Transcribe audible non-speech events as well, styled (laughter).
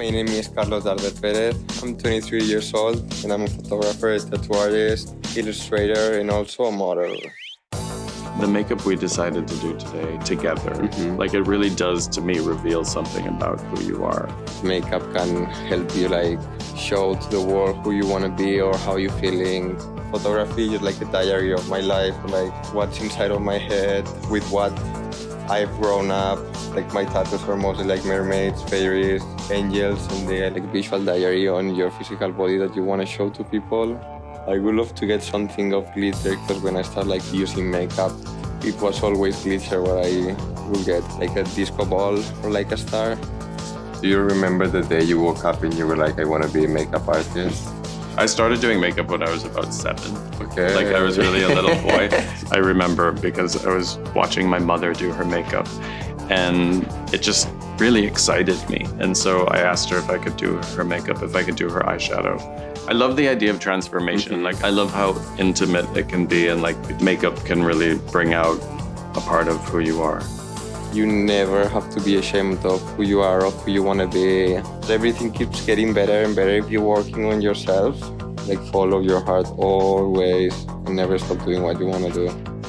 My name is Carlos Dardet Perez. I'm 23 years old and I'm a photographer, tattoo artist, illustrator, and also a model. The makeup we decided to do today together, mm-hmm. like it really does to me reveal something about who you are. Makeup can help you like show to the world who you want to be or how you're feeling. Photography is like a diary of my life, like what's inside of my head, with what I've grown up. Like my tattoos are mostly like mermaids, fairies, angels, and are like visual diary on your physical body that you want to show to people. I would love to get something of glitter because when I start like using makeup, it was always glitter what I would get, like a disco ball or like a star. Do you remember the day you woke up and you were like, I want to be a makeup artist? I started doing makeup when I was about seven. Okay. Like I was really a little (laughs) boy. I remember because I was watching my mother do her makeup and it just really excited me. And so I asked her if I could do her makeup, if I could do her eyeshadow. I love the idea of transformation. Mm-hmm. Like I love how intimate it can be and like makeup can really bring out a part of who you are. You never have to be ashamed of who you are or who you want to be. Everything keeps getting better and better if you're working on yourself. Like follow your heart always and never stop doing what you want to do.